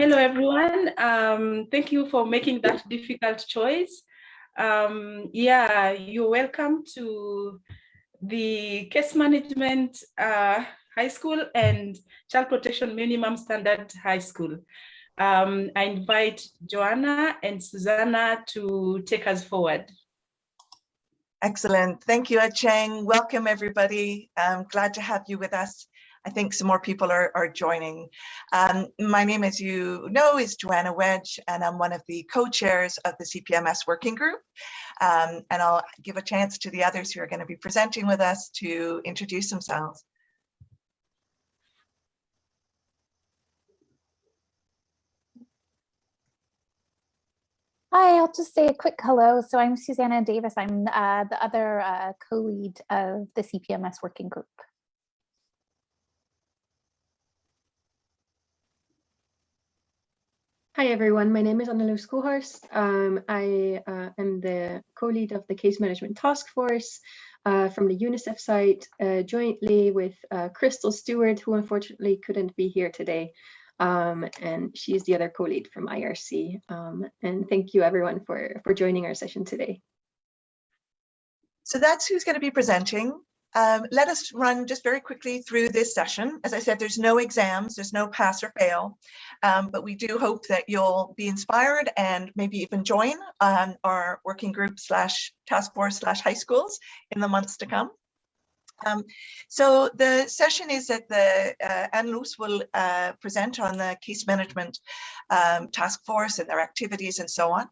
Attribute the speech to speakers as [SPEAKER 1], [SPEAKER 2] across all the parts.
[SPEAKER 1] Hello, everyone. Um, thank you for making that difficult choice. Um, yeah, you're welcome to the case management uh, high school and child protection minimum standard high school. Um, I invite Joanna and Susanna to take us forward.
[SPEAKER 2] Excellent. Thank you, Cheng. Welcome, everybody. I'm glad to have you with us. I think some more people are, are joining. Um, my name, as you know, is Joanna Wedge, and I'm one of the co-chairs of the CPMS working group. Um, and I'll give a chance to the others who are going to be presenting with us to introduce themselves.
[SPEAKER 3] Hi, I'll just say a quick hello. So I'm Susanna Davis. I'm uh, the other uh, co-lead of the CPMS working group.
[SPEAKER 4] Hi everyone, my name is Annalou Skohorst. Um, I uh, am the co-lead of the case management task force uh, from the UNICEF site, uh, jointly with uh, Crystal Stewart, who unfortunately couldn't be here today. Um, and she is the other co-lead from IRC. Um, and thank you everyone for, for joining our session today.
[SPEAKER 2] So that's who's going to be presenting. Um, let us run just very quickly through this session. As I said, there's no exams, there's no pass or fail, um, but we do hope that you'll be inspired and maybe even join um, our working group slash task force slash high schools in the months to come. Um, so the session is that the uh, Anne Luce will uh, present on the case management um, task force and their activities and so on.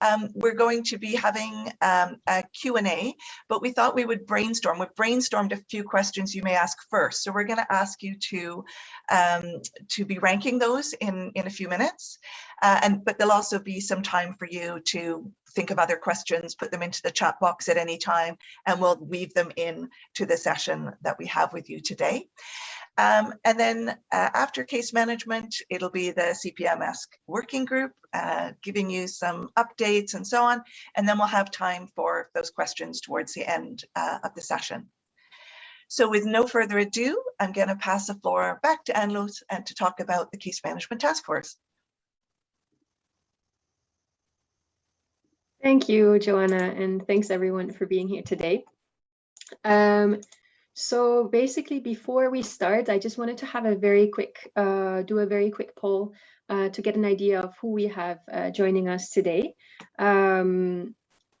[SPEAKER 2] Um, we're going to be having um, a Q&A, but we thought we would brainstorm. We've brainstormed a few questions you may ask first. So we're going to ask you to um, to be ranking those in, in a few minutes. Uh, and But there'll also be some time for you to think of other questions, put them into the chat box at any time, and we'll weave them in to the session that we have with you today. Um, and then uh, after case management, it'll be the CPMS working group, uh, giving you some updates and so on. And then we'll have time for those questions towards the end uh, of the session. So with no further ado, I'm going to pass the floor back to Anne-Luce and to talk about the case management task force.
[SPEAKER 4] Thank you, Joanna, and thanks everyone for being here today. Um, so basically, before we start, I just wanted to have a very quick, uh, do a very quick poll uh, to get an idea of who we have uh, joining us today. Um,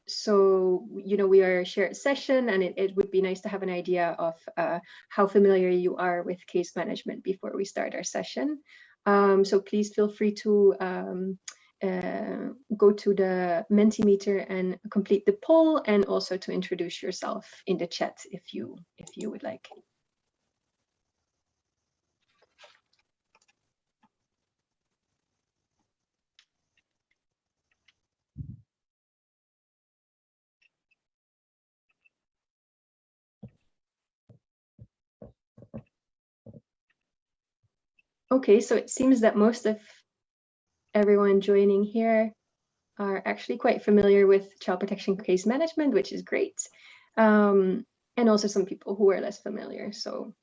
[SPEAKER 4] so, you know, we are a shared session and it, it would be nice to have an idea of uh, how familiar you are with case management before we start our session. Um, so please feel free to um, uh, go to the Mentimeter and complete the poll and also to introduce yourself in the chat if you if you would like. Okay, so it seems that most of everyone joining here are actually quite familiar with child protection case management, which is great. Um, and also some people who are less familiar. So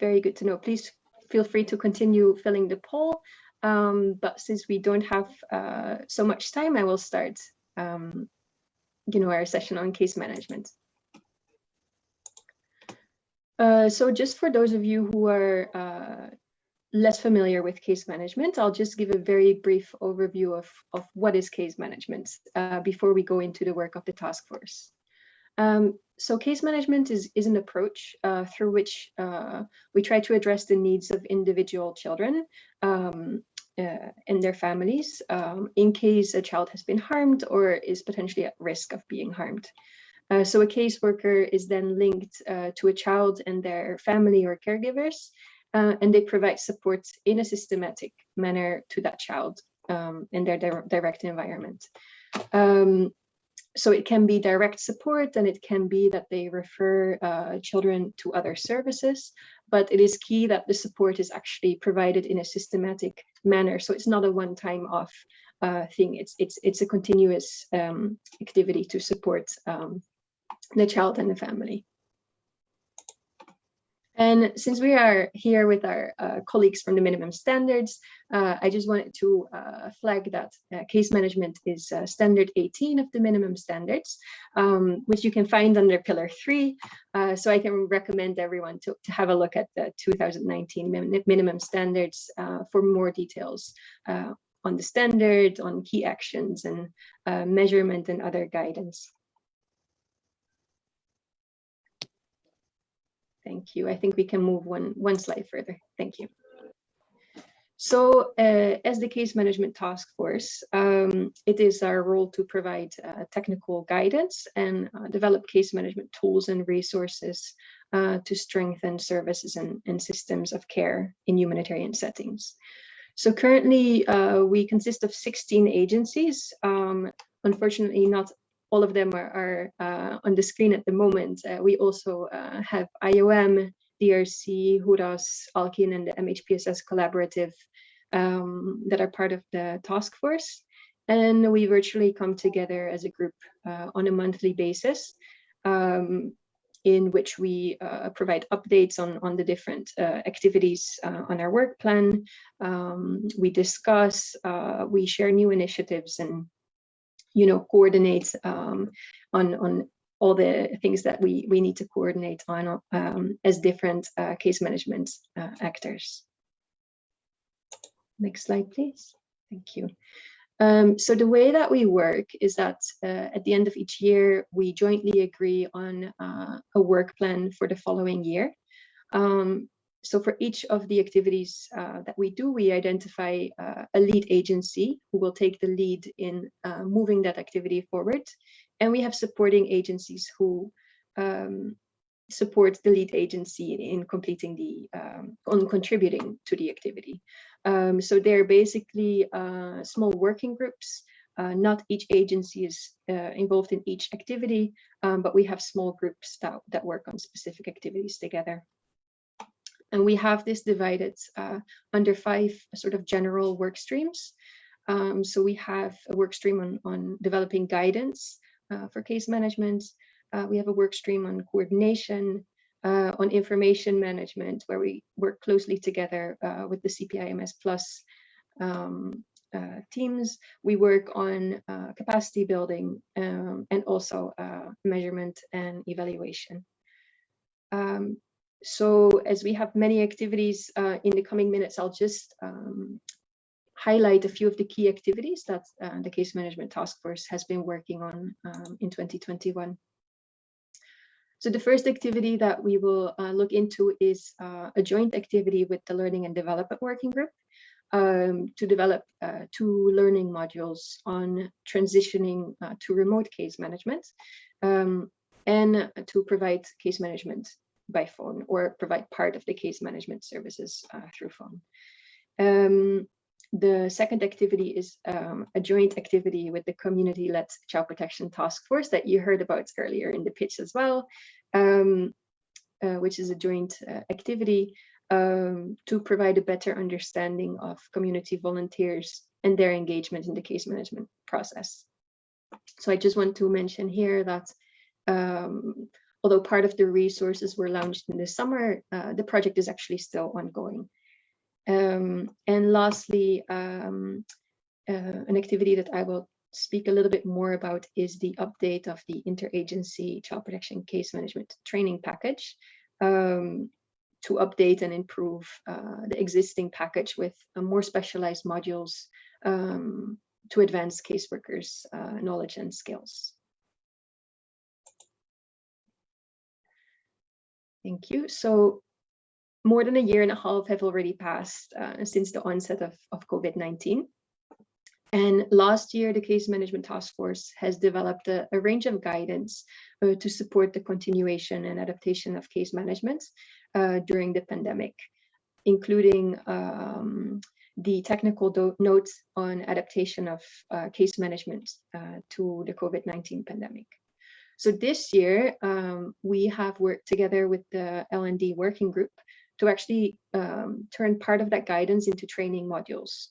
[SPEAKER 4] very good to know. Please feel free to continue filling the poll. Um, but since we don't have uh, so much time, I will start um, you know, our session on case management. Uh, so just for those of you who are uh, less familiar with case management, I'll just give a very brief overview of, of what is case management uh, before we go into the work of the task force. Um, so case management is, is an approach uh, through which uh, we try to address the needs of individual children um, uh, and their families um, in case a child has been harmed or is potentially at risk of being harmed. Uh, so a caseworker is then linked uh, to a child and their family or caregivers uh, and they provide support in a systematic manner to that child um, in their di direct environment. Um, so it can be direct support and it can be that they refer uh, children to other services, but it is key that the support is actually provided in a systematic manner. So it's not a one-time off uh, thing. It's, it's, it's a continuous um, activity to support um, the child and the family. And since we are here with our uh, colleagues from the minimum standards, uh, I just wanted to uh, flag that uh, case management is uh, standard 18 of the minimum standards, um, which you can find under pillar three. Uh, so I can recommend everyone to, to have a look at the 2019 min minimum standards for more details on the standard, on key actions and measurement and other guidance. Thank you. I think we can move one, one slide further. Thank you. So uh, as the case management task force, um, it is our role to provide uh, technical guidance and uh, develop case management tools and resources uh, to strengthen services and, and, systems of care in humanitarian settings. So currently uh, we consist of 16 agencies. Um, unfortunately, not all of them are, are uh, on the screen at the moment. Uh, we also uh, have IOM, DRC, HURAS, Alkin, and the MHPSS collaborative um, that are part of the task force. And we virtually come together as a group uh, on a monthly basis um, in which we uh, provide updates on, on the different uh, activities on our work plan. Um, we discuss, we share new initiatives and you know, coordinate um, on, on all the things that we, we need to coordinate on um, as different uh, case management uh, actors. Next slide, please. Thank you. Um, so the way that we work is that uh, at the end of each year, we jointly agree on uh, a work plan for the following year. Um, so for each of the activities uh, that we do, we identify uh, a lead agency who will take the lead in uh, moving that activity forward. And we have supporting agencies who um, support the lead agency in completing the, um, on contributing to the activity. Um, so they're basically uh, small working groups. Uh, not each agency is uh, involved in each activity, um, but we have small groups that, that work on specific activities together. And we have this divided uh, under five sort of general work streams. Um, so we have a work stream on, on developing guidance uh, for case management. Uh, we have a work stream on coordination, uh, on information management, where we work closely together uh, with the CPIMS Plus um, uh, teams. We work on capacity building um, and also measurement and evaluation. Um, so as we have many activities uh, in the coming minutes, I'll just um, highlight a few of the key activities that uh, the case management task force has been working on um, in 2021. So the first activity that we will uh, look into is uh, a joint activity with the Learning and Development Working Group um, to develop uh, two learning modules on transitioning uh, to remote case management um, and to provide case management by phone or provide part of the case management services uh, through phone. Um, the second activity is um, a joint activity with the community-led child protection task force that you heard about earlier in the pitch as well, um, uh, which is a joint uh, activity um, to provide a better understanding of community volunteers and their engagement in the case management process. So I just want to mention here that um, although part of the resources were launched in the summer, uh, the project is actually still ongoing. Um, and lastly, um, uh, an activity that I will speak a little bit more about is the update of the interagency child protection case management training package um, to update and improve uh, the existing package with uh, more specialized modules um, to advance caseworkers' uh, knowledge and skills. Thank you. So more than a year and a half have already passed uh, since the onset of, of COVID-19. And last year, the Case Management Task Force has developed a, a range of guidance uh, to support the continuation and adaptation of case management uh, during the pandemic, including um, the technical notes on adaptation of uh, case management uh, to the COVID-19 pandemic. So this year, um, we have worked together with the L&D working group to actually um, turn part of that guidance into training modules.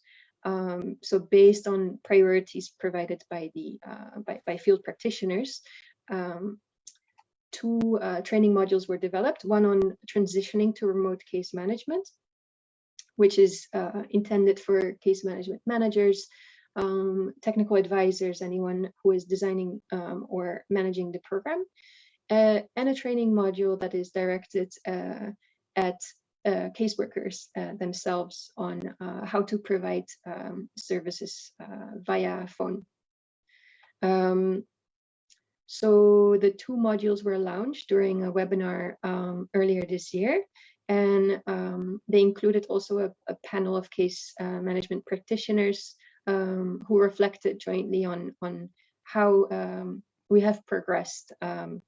[SPEAKER 4] Um, so based on priorities provided by the uh, by, by, field practitioners, um, two uh, training modules were developed, one on transitioning to remote case management, which is uh, intended for case management managers, um, technical advisors, anyone who is designing um, or managing the program, uh, and a training module that is directed uh, at uh, caseworkers uh, themselves on uh, how to provide um, services uh, via phone. Um, so the two modules were launched during a webinar um, earlier this year, and um, they included also a, a panel of case management practitioners um, who reflected jointly on, on how um, we have progressed um,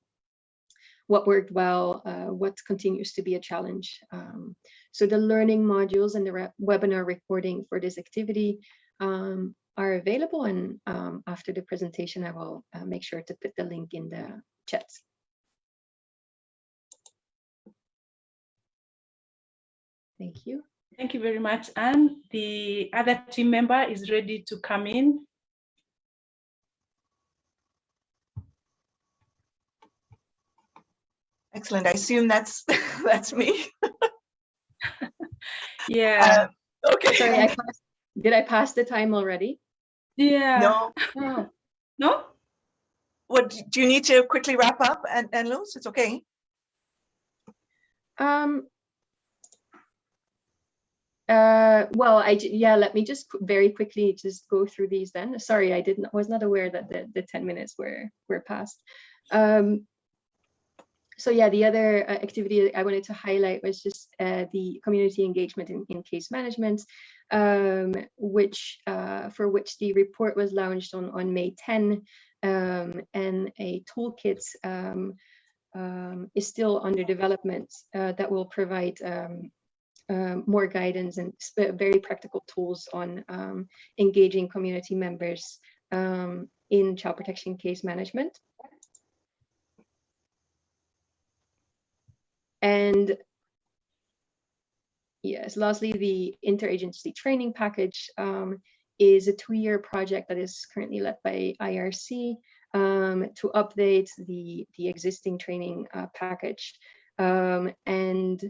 [SPEAKER 4] what worked well, uh, what continues to be a challenge. Um, so the learning modules and the webinar recording for this activity um, are available and um, after the presentation I will uh, make sure to put the link in the chat. Thank you.
[SPEAKER 1] Thank you very much, Anne. The other team member is ready to come in.
[SPEAKER 2] Excellent. I assume that's that's me.
[SPEAKER 1] yeah.
[SPEAKER 2] Uh, okay.
[SPEAKER 4] Sorry, I passed, did I pass the time already?
[SPEAKER 1] Yeah.
[SPEAKER 2] No.
[SPEAKER 4] Oh.
[SPEAKER 1] No?
[SPEAKER 2] What do you need to quickly wrap up and, and lose? It's okay.
[SPEAKER 4] Um, uh, well, I yeah, let me just very quickly just go through these then. Sorry, I didn't was not aware that the, the 10 minutes were were passed. Um, so yeah, the other uh, activity I wanted to highlight was just uh, the community engagement in, in case management, um, which uh, for which the report was launched on, on May 10, um, and a toolkit um, um is still under development uh, that will provide um, um, more guidance and very practical tools on engaging community members in child protection case management. And yes, lastly, the interagency training package um, is a two-year project that is currently led by IRC um, to update the, the existing training uh, package. Um, and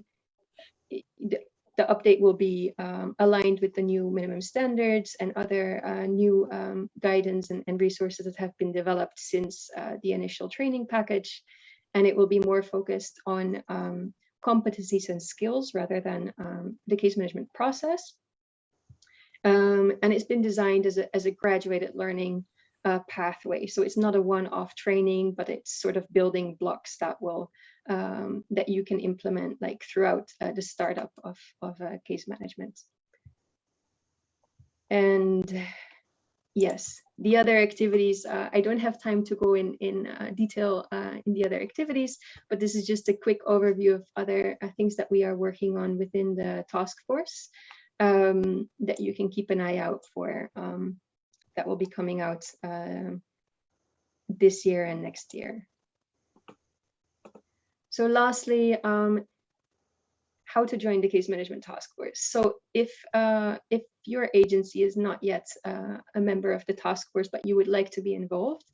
[SPEAKER 4] the, the, update will be um, aligned with the new minimum standards and other uh, new um, guidance and, and, resources that have been developed since uh, the initial training package and it will be more focused on um, competencies and skills rather than um, the case management process. Um, and it's been designed as a, as a graduated learning uh, pathway. So it's not a one-off training, but it's sort of building blocks that will um, that you can implement like throughout uh, the startup of, of uh, case management. And yes, the other activities, uh, I don't have time to go in, in uh, detail uh, in the other activities, but this is just a quick overview of other uh, things that we are working on within the task force um, that you can keep an eye out for um, that will be coming out this year and next year. So lastly, um, how to join the case management task force. So if uh, if your agency is not yet uh, a member of the task force, but you would like to be involved,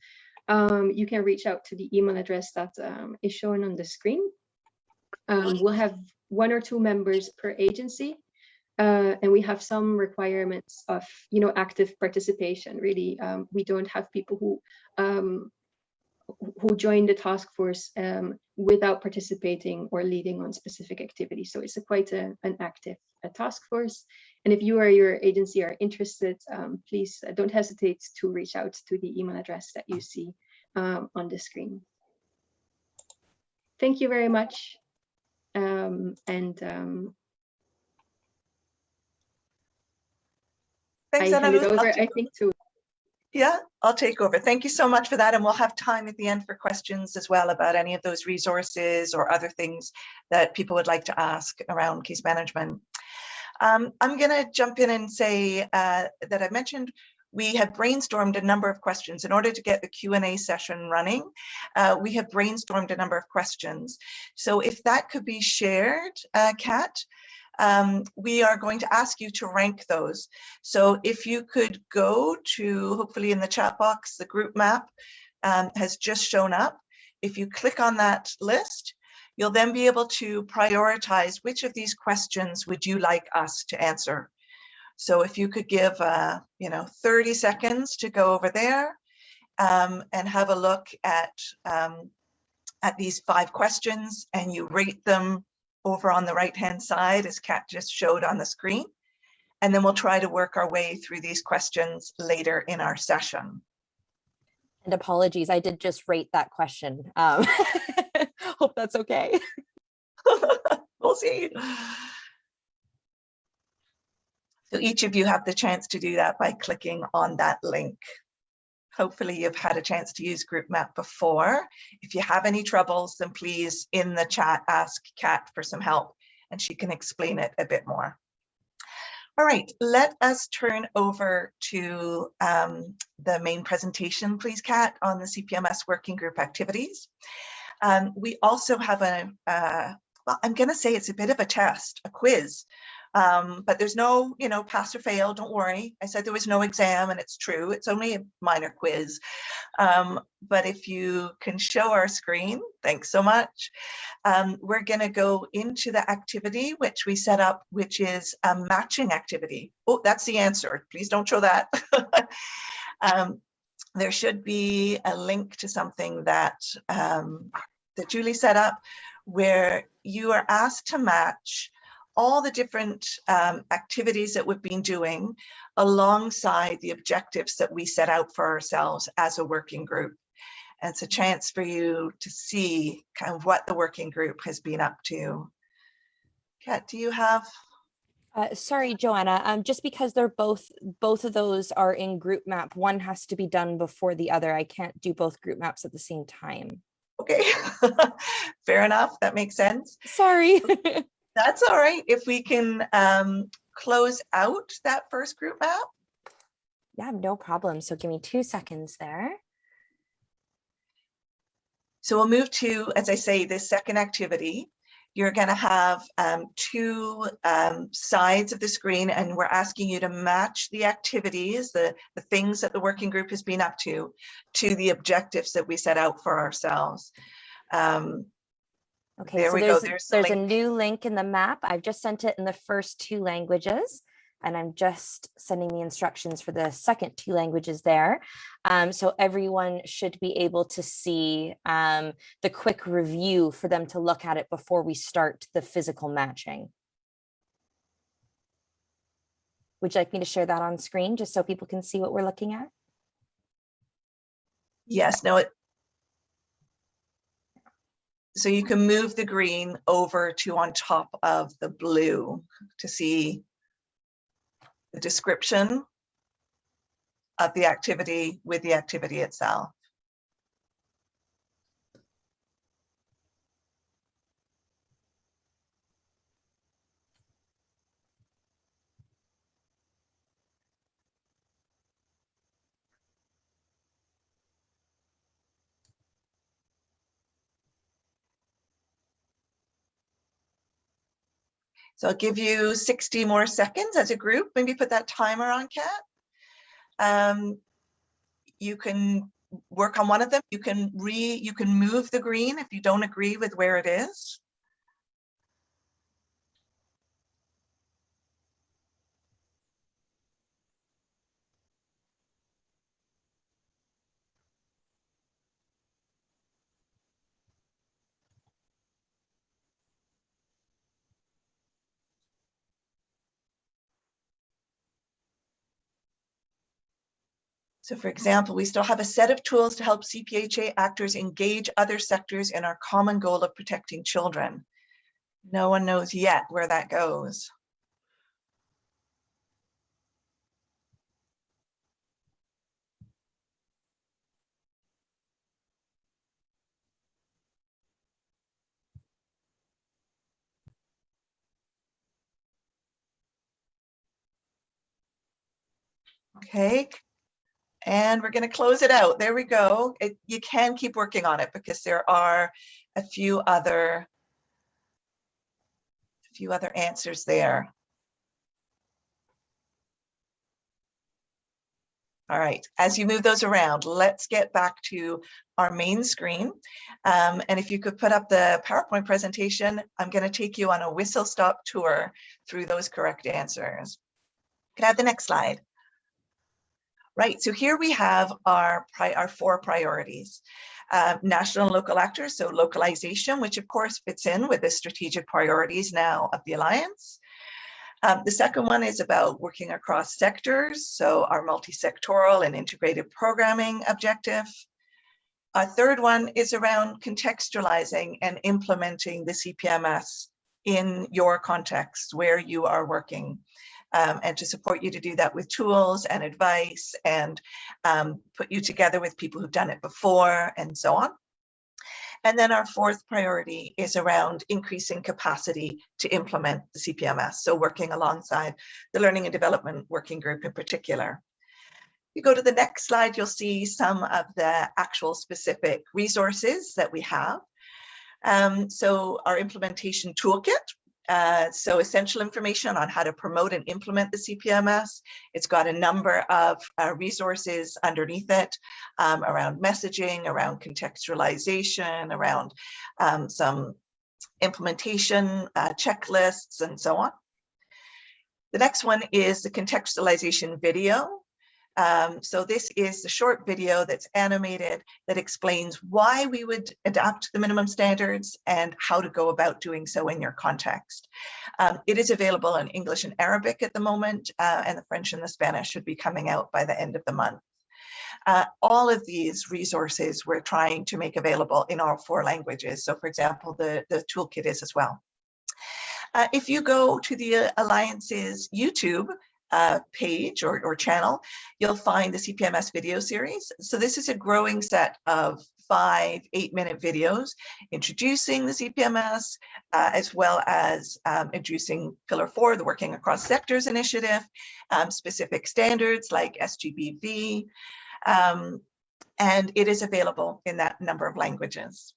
[SPEAKER 4] um, you can reach out to the email address that um, is shown on the screen. Um, we'll have one or two members per agency, uh, and we have some requirements of you know active participation. Really, um, we don't have people who um, who joined the task force um, without participating or leading on specific activities. So it's a quite a, an active a task force. And if you or your agency are interested, um, please uh, don't hesitate to reach out to the email address that you see um, on the screen. Thank you very much. Um, and um,
[SPEAKER 2] Thanks,
[SPEAKER 4] I hand it over, I think, to
[SPEAKER 2] Yeah, I'll take over. Thank you so much for that. And we'll have time at the end for questions as well about any of those resources or other things that people would like to ask around case management. Um, I'm going to jump in and say uh, that I mentioned we have brainstormed a number of questions in order to get the Q&A session running. Uh, we have brainstormed a number of questions. So if that could be shared, uh, Kat, um, we are going to ask you to rank those. So if you could go to, hopefully in the chat box, the group map um, has just shown up. if you click on that list, you'll then be able to prioritize which of these questions would you like us to answer. So if you could give, uh, you know, 30 seconds to go over there um, and have a look at, um, at these five questions and you rate them over on the right hand side as Kat just showed on the screen. And then we'll try to work our way through these questions later in our session.
[SPEAKER 5] And apologies, I did just rate that question. Um, hope that's okay.
[SPEAKER 2] we'll see. So each of you have the chance to do that by clicking on that link. Hopefully you've had a chance to use GroupMap before. If you have any troubles, then please in the chat ask Kat for some help and she can explain it a bit more. All right, let us turn over to um, the main presentation, please, Kat, on the CPMS working group activities. Um, we also have a, uh, well, I'm going to say it's a bit of a test, a quiz um, but there's no, you know, pass or fail, don't worry. I said there was no exam and it's true. It's only a minor quiz. Um, but if you can show our screen, thanks so much. Um, we're gonna go into the activity which we set up, which is a matching activity. Oh, that's the answer. Please don't show that. Um, there should be a link to something that, um, that Julie set up where you are asked to match all the different um, activities that we've been doing alongside the objectives that we set out for ourselves as a working group. And it's a chance for you to see kind of what the working group has been up to. Kat, do you have?
[SPEAKER 5] Uh, sorry, Joanna, um, just because they're both, both of those are in group map, one has to be done before the other. I can't do both group maps at the same time.
[SPEAKER 2] Okay, fair enough. That makes sense.
[SPEAKER 5] Sorry.
[SPEAKER 2] That's all right. If we can um, close out that first group map.
[SPEAKER 5] Yeah, no problem. So give me two seconds there.
[SPEAKER 2] So we'll move to, as I say, this second activity. You're going to have um, two um, sides of the screen and we're asking you to match the activities, the, the things that the working group has been up to, to the objectives that we set out for ourselves. Um,
[SPEAKER 5] Okay,
[SPEAKER 2] There
[SPEAKER 5] so
[SPEAKER 2] we go.
[SPEAKER 5] there's,
[SPEAKER 2] There's the
[SPEAKER 5] there's a new link in the map. I've just sent it in the first two languages. And I'm just sending the instructions for the second two languages there. Um, so everyone should be able to see um, the quick review for them to look at it before we start the physical matching. Would you like me to share that on screen just so people can see what we're looking at?
[SPEAKER 2] Yes, no, it. So you can move the green over to on top of the blue to see the description of the activity with the activity itself. So I'll give you 60 more seconds as a group. Maybe put that timer on, Kat. Um, you can work on one of them. You can re you can move the green if you don't agree with where it is. So for example, we still have a set of tools to help CPHA actors engage other sectors in our common goal of protecting children. No one knows yet where that goes. Okay, and we're going to close it out. There we go. It, you can keep working on it because there are a few other a few other answers there. All right, as you move those around, let's get back to our main screen. Um, and if you could put up the PowerPoint presentation, I'm going to take you on a whistle stop tour through those correct answers. Can I have the next slide? Right, so here we have our, our four priorities. Uh, national and local actors, so localization, which of course fits in with the strategic priorities now of the Alliance. Um, the second one is about working across sectors, so our multi-sectoral and integrated programming objective. Our third one is around contextualizing and implementing the CPMS in your context where you are working um, and to support you to do that with tools and advice and um, put you together with people who've done it before and so on. And then our fourth priority is around increasing capacity to implement the CPMS. So working alongside the Learning and Development Working Group in particular. If you go to the next slide, you'll see some of the actual specific resources that we have. Um, so our implementation toolkit, uh, so essential information on how to promote and implement the CPMS. It's got a number of uh, resources underneath it um, around messaging, around contextualization, around um, some implementation uh, checklists and so on. The next one is the contextualization video. Um, so this is the short video that's animated that explains why we would adopt the minimum standards and how to go about doing so in your context. Um, it is available in English and Arabic at the moment, uh, and the French and the Spanish should be coming out by the end of the month. Uh, all of these resources we're trying to make available in all four languages. So for example, the, the toolkit is as well. Uh, if you go to the Alliance's YouTube, uh, page or, or channel, you'll find the CPMS video series. So this is a growing set of five, eight minute videos introducing the CPMS, uh, as well as um, introducing Pillar 4, the Working Across Sectors initiative, um, specific standards like SGBV, um, and it is available in that number of languages.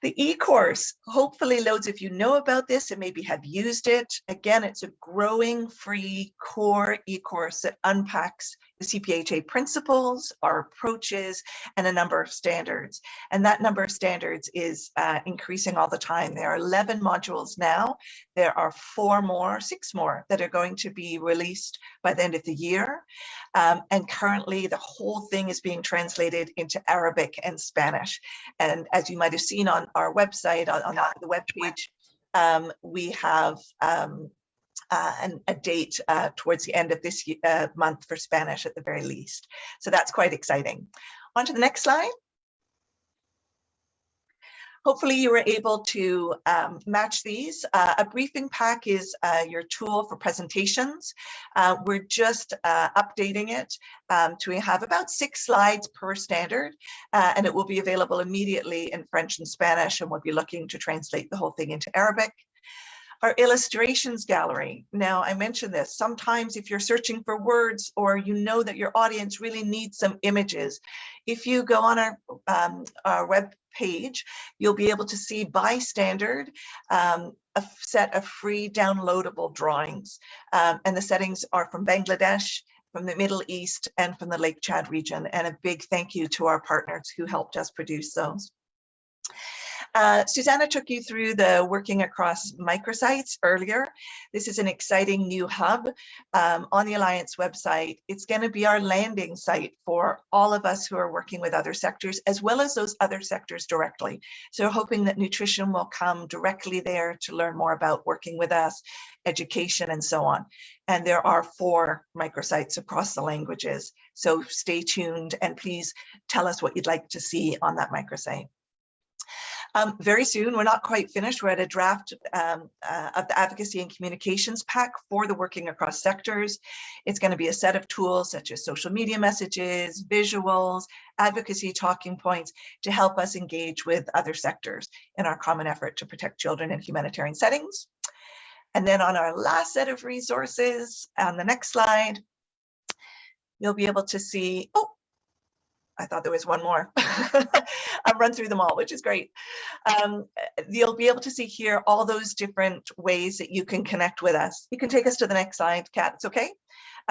[SPEAKER 2] The e-course, hopefully loads of you know about this and maybe have used it. Again, it's a growing free core e-course that unpacks the CPHA principles, our approaches, and a number of standards. And that number of standards is uh, increasing all the time. There are 11 modules now. There are four more, six more that are going to be released by the end of the year. Um, and currently the whole thing is being translated into Arabic and Spanish. And as you might have seen on our website, on, on the webpage, um, we have um, uh, a date uh, towards the end of this uh, month for Spanish at the very least. So that's quite exciting. On to the next slide. Hopefully you were able to um, match these. Uh, a briefing pack is uh, your tool for presentations. Uh, we're just uh, updating it um, to have about six slides per standard, uh, and it will be available immediately in French and Spanish, and we'll be looking to translate the whole thing into Arabic our illustrations gallery. Now, I mentioned this, sometimes if you're searching for words or you know that your audience really needs some images, if you go on our, um, our web page, you'll be able to see by standard um, a set of free downloadable drawings. Um, and the settings are from Bangladesh, from the Middle East, and from the Lake Chad region. And a big thank you to our partners who helped us produce those. Uh, Susanna took you through the working across microsites earlier. This is an exciting new hub um, on the Alliance website. It's going to be our landing site for all of us who are working with other sectors, as well as those other sectors directly. So hoping that nutrition will come directly there to learn more about working with us, education, and so on. And there are four microsites across the languages. So stay tuned and please tell us what you'd like to see on that microsite. Um, very soon, we're not quite finished. We're at a draft um, uh, of the advocacy and communications pack for the working across sectors. It's going to be a set of tools such as social media messages, visuals, advocacy talking points to help us engage with other sectors in our common effort to protect children in humanitarian settings. And then on our last set of resources, on the next slide, you'll be able to see, oh, I thought there was one more. I've run through them all, which is great. Um, you'll be able to see here all those different ways that you can connect with us. You can take us to the next slide, Kat, it's okay.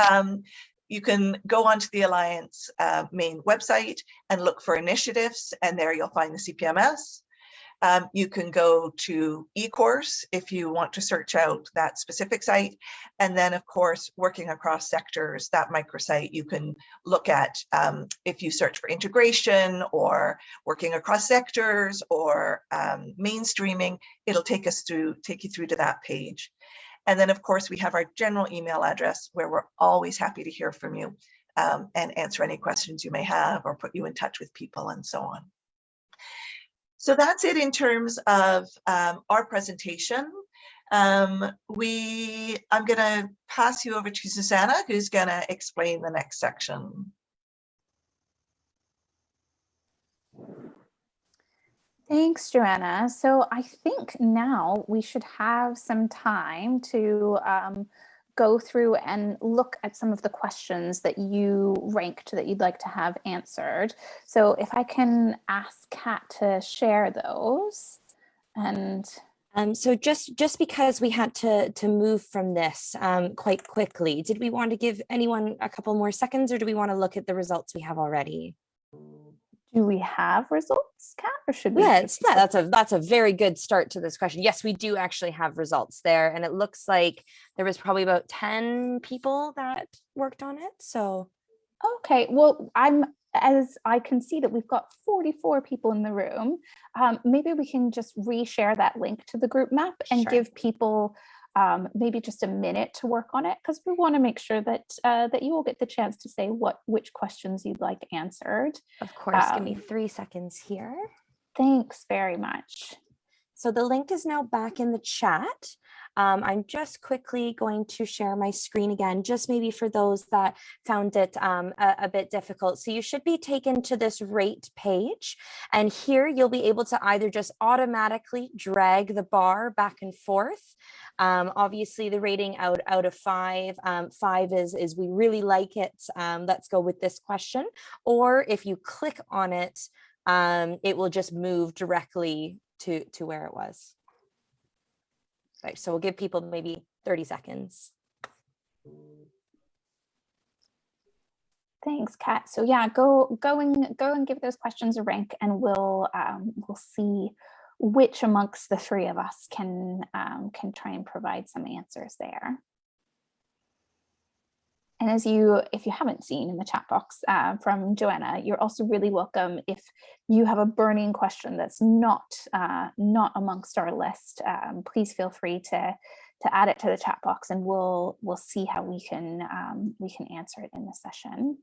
[SPEAKER 2] Um, you can go onto the Alliance uh, main website and look for initiatives, and there you'll find the CPMS. Um, you can go to eCourse if you want to search out that specific site. And then, of course, working across sectors, that microsite you can look at um, if you search for integration or working across sectors or um, mainstreaming, it'll take us through, take you through to that page. And then, of course, we have our general email address where we're always happy to hear from you um, and answer any questions you may have or put you in touch with people and so on. So that's it in terms of um, our presentation. Um, we, I'm going to pass you over to Susanna, who's going to explain the next section.
[SPEAKER 3] Thanks, Joanna. So I think now we should have some time to um, go through and look at some of the questions that you ranked that you'd like to have answered. So if I can ask Kat to share those and
[SPEAKER 5] um, so just just because we had to to move from this um, quite quickly, did we want to give anyone a couple more seconds or do we want to look at the results we have already?
[SPEAKER 3] Do we have results, Kat, or should we?
[SPEAKER 5] Yeah, it's, that's a that's a very good start to this question. Yes, we do actually have results there, and it looks like there was probably about ten people that worked on it. So,
[SPEAKER 3] okay, well, I'm as I can see that we've got 44 people in the room. Um, maybe we can just reshare that link to the group map and
[SPEAKER 5] Sure.
[SPEAKER 3] give people um, maybe just a minute to work on it because we want to make sure that uh, that you will get the chance to say what which questions you'd like answered.
[SPEAKER 5] of course, give me
[SPEAKER 3] Um,
[SPEAKER 5] three seconds here.
[SPEAKER 3] Thanks very much.
[SPEAKER 5] So the link is now back in the chat. Um, I'm just quickly going to share my screen again, just maybe for those that found it um, a, a bit difficult. So you should be taken to this rate page and here you'll be able to either just automatically drag the bar back and forth. Um, obviously the rating out, out of five, um, five is, is we really like it. Um, let's go with this question. Or if you click on it, um, it will just move directly to, to where it was. Right, so we'll give people maybe 30 seconds.
[SPEAKER 3] Thanks, Kat. So yeah, go go and go and give those questions a rank, and we'll um, we'll see which amongst the three of us can um, can try and provide some answers there. And as you, if you haven't seen in the chat box uh, from Joanna, you're also really welcome if you have a burning question that's not uh, not amongst our list. Um, please feel free to to add it to the chat box, and we'll we'll see how we can um, we can answer it in the session.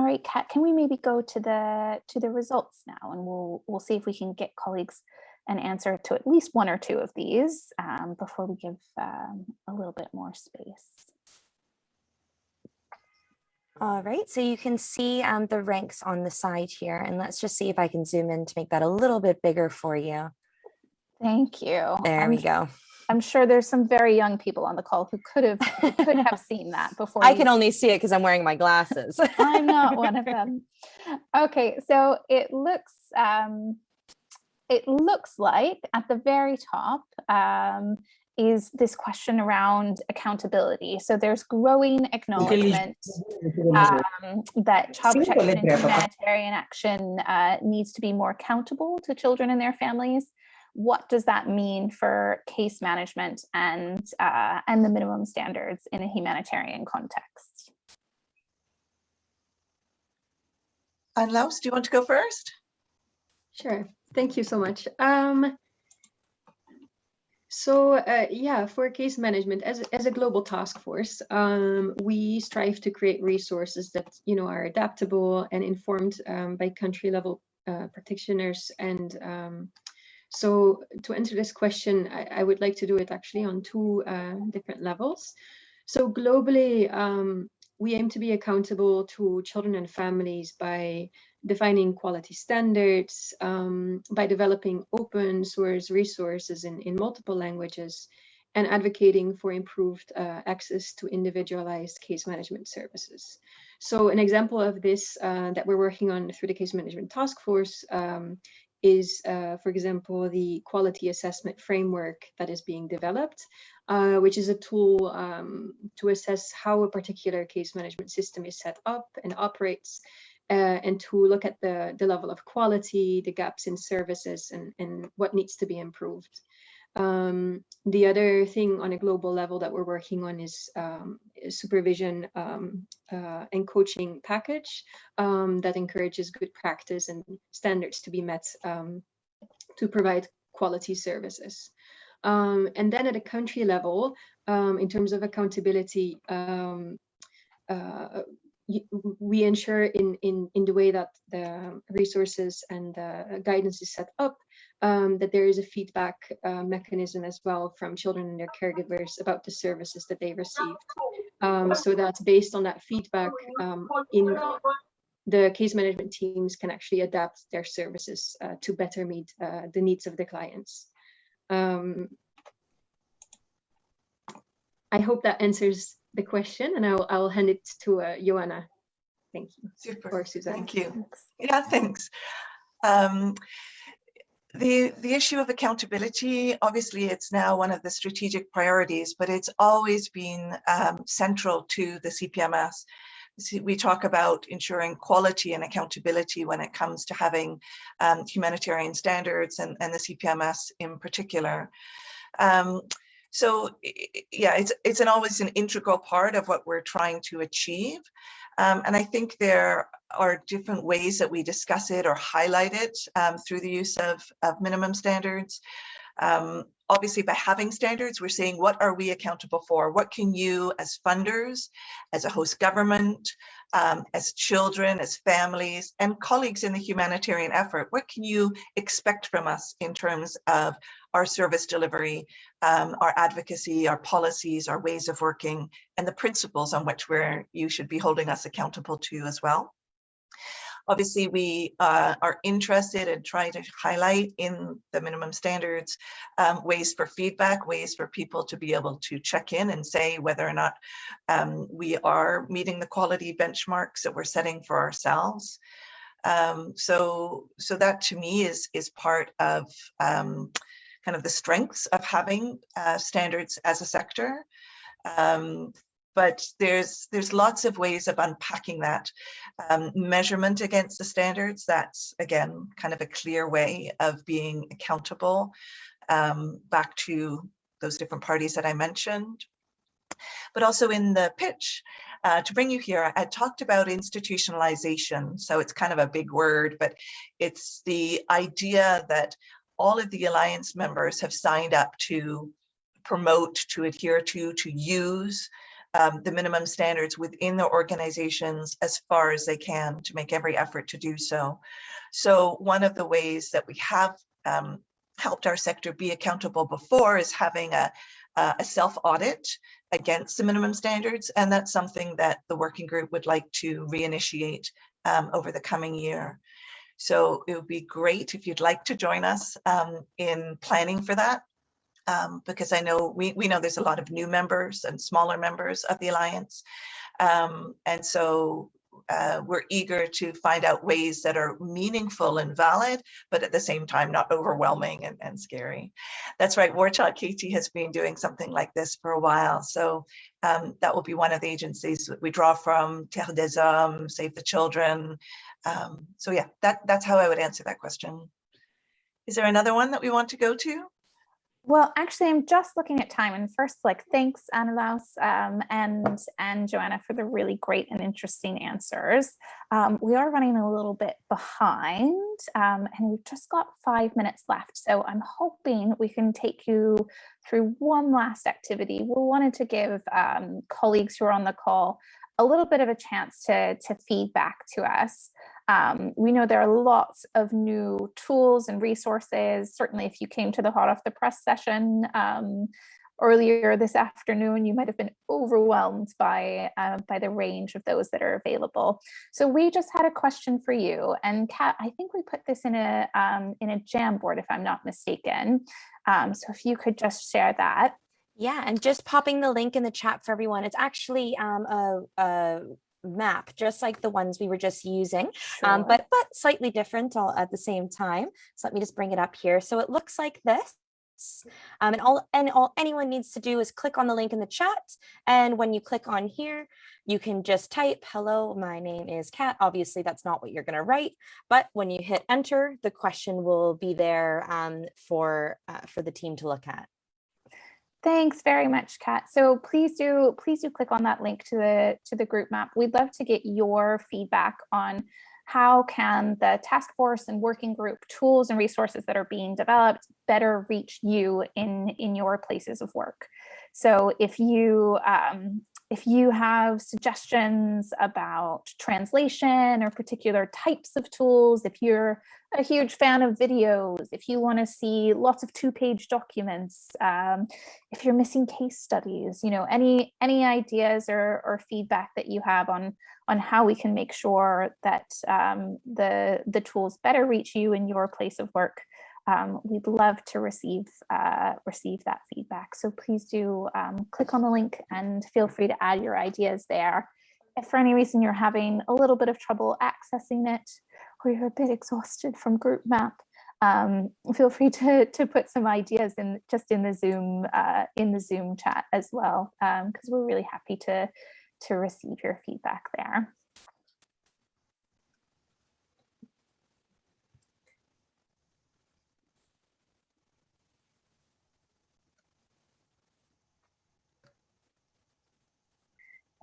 [SPEAKER 3] All right, Kat, can we maybe go to the to the results now and we'll we'll see if we can get colleagues an answer to at least one or two of these um, before we give um, a little bit more space.
[SPEAKER 5] All right, so you can see um, the ranks on the side here, and let's just see if I can zoom in to make that a little bit bigger for you.
[SPEAKER 3] Thank you.
[SPEAKER 5] There we go.
[SPEAKER 3] I'm sure there's some very young people on the call who could have who could have seen that before.
[SPEAKER 5] I
[SPEAKER 3] you
[SPEAKER 5] can only see it because I'm wearing my glasses.
[SPEAKER 3] I'm not one of them. Okay, so it looks um, it looks like at the very top um, is this question around accountability. So there's growing acknowledgement um, that child protection and humanitarian action uh, needs to be more accountable to children and their families. What does that mean for case management and uh, and the minimum standards in a humanitarian context?
[SPEAKER 2] And Laus, do you want to go first?
[SPEAKER 4] Sure. Thank you so much. Um, so uh, yeah, for case management, as, as a global task force, um, we strive to create resources that you know are adaptable and informed um, by country level uh, practitioners. And um, so to answer this question, I, I, would like to do it actually on two uh, different levels. So globally, um, we aim to be accountable to children and families by defining quality standards, um, by developing open source resources in, in multiple languages, and advocating for improved uh, access to individualized case management services. So an example of this uh, that we're working on through the case management task force um, is, uh, for example, the quality assessment framework that is being developed, uh, which is a tool um, to assess how a particular case management system is set up and operates, uh, and to look at the, the level of quality, the gaps in services, and, and what needs to be improved. Um, the other thing on a global level that we're working on is, um, is supervision um, uh, and coaching package um, that encourages good practice and standards to be met um, to provide quality services. Um, and then at a country level, in terms of accountability, uh, we ensure in, in, in the way that the resources and the guidance is set up um, that there is a feedback uh, mechanism as well from children and their caregivers about the services that they received. Um, so that's based on that feedback um, in the case management teams can actually adapt their services uh, to better meet uh, the needs of the clients. Um, I hope that answers the question and I'll, I'll hand it to uh, Joanna. Thank you.
[SPEAKER 2] Super.
[SPEAKER 4] Or Suzanne.
[SPEAKER 2] Thank you. Yeah, thanks. The, the issue of accountability, obviously it's now one of the strategic priorities, but it's always been um, central to the CPMS. We talk about ensuring quality and accountability when it comes to having um, humanitarian standards and, and the CPMS in particular. Um, so yeah, it's, it's an always an integral part of what we're trying to achieve. Um, and I think there are different ways that we discuss it or highlight it um, through the use of, of minimum standards. Um, obviously, by having standards, we're saying, what are we accountable for? What can you as funders, as a host government, um, as children, as families, and colleagues in the humanitarian effort, what can you expect from us in terms of our service delivery, um, our advocacy, our policies, our ways of working, and the principles on which we're, you should be holding us accountable to as well. Obviously, we uh, are interested in trying to highlight in the minimum standards um, ways for feedback, ways for people to be able to check in and say whether or not um, we are meeting the quality benchmarks that we're setting for ourselves. Um, so, so that to me is is part of um, kind of the strengths of having uh, standards as a sector. Um, but there's there's lots of ways of unpacking that um, measurement against the standards. That's again kind of a clear way of being accountable um, back to those different parties that I mentioned. But also in the pitch uh, to bring you here I talked about institutionalization. So it's kind of a big word but it's the idea that all of the alliance members have signed up to promote to adhere to to use um, the minimum standards within the organizations as far as they can to make every effort to do so. So one of the ways that we have um, helped our sector be accountable before is having a, a self-audit against the minimum standards. And that's something that the working group would like to reinitiate um, over the coming year. So it would be great if you'd like to join us um, in planning for that um, because I know we, we know there's a lot of new members and smaller members of the Alliance. Um, and so uh, we're eager to find out ways that are meaningful and valid, but at the same time, not overwhelming and, and scary. That's right, War Child KT has been doing something like this for a while. So um, that will be one of the agencies that we draw from, Terre des Hommes, Save the Children. Um, so yeah, that, that's how I would answer that question. Is there another one that we want to go to?
[SPEAKER 3] Well, actually, I'm just looking at time. And first, like, thanks, Annelaus um, and, and Joanna for the really great and interesting answers. Um, we are running a little bit behind um, and we've just got five minutes left. So I'm hoping we can take you through one last activity. We wanted to give um, colleagues who are on the call a little bit of a chance to, to feedback to us. Um, we know there are lots of new tools and resources. Certainly, if you came to the hot off the press session um, earlier this afternoon, you might have been overwhelmed by, uh, by the range of those that are available. So we just had a question for you. And Kat, I think we put this in a, um, in a Jamboard, if I'm not mistaken. Um, so if you could just share that.
[SPEAKER 5] Yeah, and just popping the link in the chat for everyone. It's actually um, a, a map, just like the ones we were just using, um, but but slightly different all at the same time. So let me just bring it up here. So it looks like this. Um, and all and all anyone needs to do is click on the link in the chat. And when you click on here, you can just type, hello, my name is Kat. Obviously, that's not what you're going to write. But when you hit enter, the question will be there um, for uh, for the team to look at.
[SPEAKER 3] Thanks very much, Kat. So please do please do click on that link to the to the group map. We'd love to get your feedback on how can the task force and working group tools and resources that are being developed better reach you in in your places of work. So if you um, if you have suggestions about translation or particular types of tools, if you're a huge fan of videos, if you want to see lots of two-page documents, um, if you're missing case studies, you know, any any ideas or, or feedback that you have on on how we can make sure that um, the the tools better reach you in your place of work, um, we'd love to receive uh, receive that feedback. So please do um, click on the link and feel free to add your ideas there. If for any reason you're having a little bit of trouble accessing it, or you're a bit exhausted from group map, um, feel free to, to put some ideas in just in the Zoom uh, in the Zoom chat as well, because we're really happy to to receive your feedback there.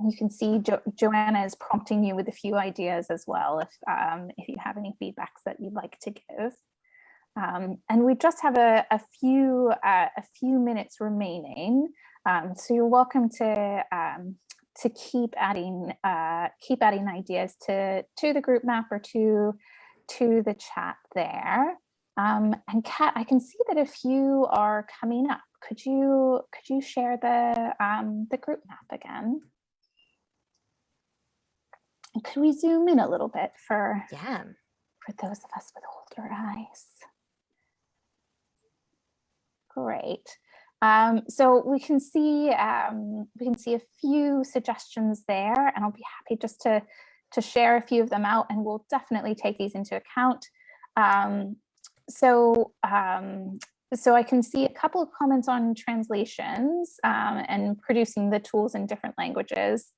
[SPEAKER 3] You can see jo Joanna is prompting you with a few ideas as well if, um, if you have any feedbacks that you'd like to give. Um, and we just have a, a few uh, a few minutes remaining, um, so you're welcome to um, to keep adding uh, keep adding ideas to to the group map or to to the chat there. Um, and Kat, I can see that a few are coming up. Could you could you share the um, the group map again? Could we zoom in a little bit for
[SPEAKER 5] Yeah.
[SPEAKER 3] for those of us with older eyes? Great. Um, so we can see um, we can see a few suggestions there, and I'll be happy just to to share a few of them out, and we'll definitely take these into account. Um, so um, so I can see a couple of comments on translations um, and producing the tools in different languages.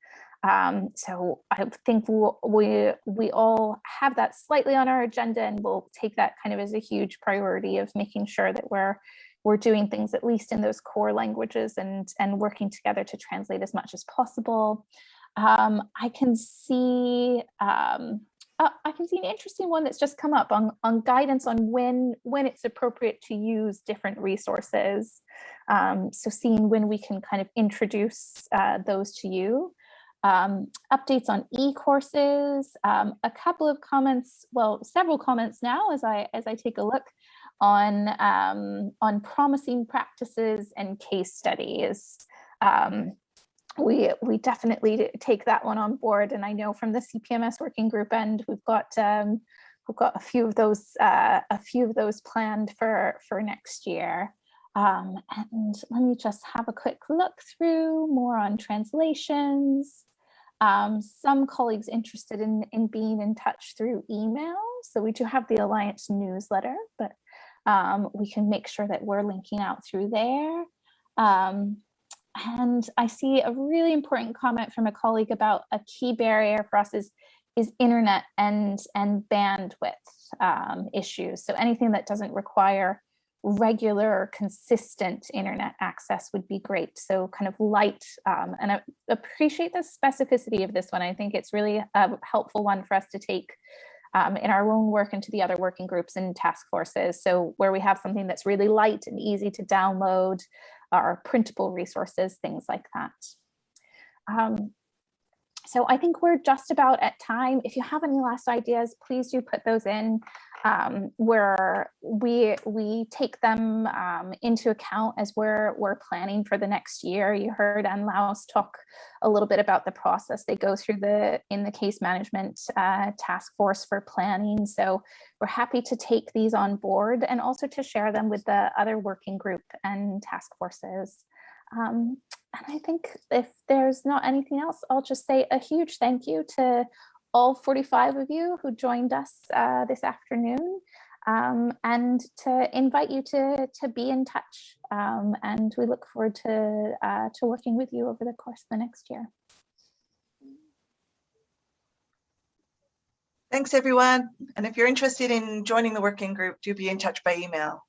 [SPEAKER 3] Um, so I think we'll, we we all have that slightly on our agenda, and we'll take that kind of as a huge priority of making sure that we're we're doing things at least in those core languages and and working together to translate as much as possible. Um, I can see um, uh, I can see an interesting one that's just come up on, on guidance on when when it's appropriate to use different resources. Um, so seeing when we can kind of introduce uh, those to you. Um, updates on e-courses, um, a couple of comments, well, several comments now as I as I take a look on um, on promising practices and case studies. Um, we we definitely take that one on board, and I know from the CPMS working group end, we've got um, we've got a few of those uh, a few of those planned for for next year. Um, and let me just have a quick look through more on translations. Um, some colleagues interested in, in being in touch through email. So we do have the Alliance newsletter, but um, we can make sure that we're linking out through there. Um, and I see a really important comment from a colleague about a key barrier for us is, is internet and, and bandwidth um, issues. So anything that doesn't require regular or consistent internet access would be great. So kind of light, um, and I appreciate the specificity of this one. I think it's really a helpful one for us to take um, in our own work and to the other working groups and task forces. So where we have something that's really light and easy to download, our printable resources, things like that. Um, so I think we're just about at time. If you have any last ideas, please do put those in. Um, where we we take them um, into account as we're we're planning for the next year. You heard Ann Laos talk a little bit about the process they go through the in the case management uh, task force for planning. So we're happy to take these on board and also to share them with the other working group and task forces. Um, and I think if there's not anything else, I'll just say a huge thank you to all 45 of you who joined us uh, this afternoon um, and to invite you to, to be in touch. Um, and we look forward to, uh, to working with you over the course of the next year.
[SPEAKER 2] Thanks, everyone. And if you're interested in joining the working group, do be in touch by email.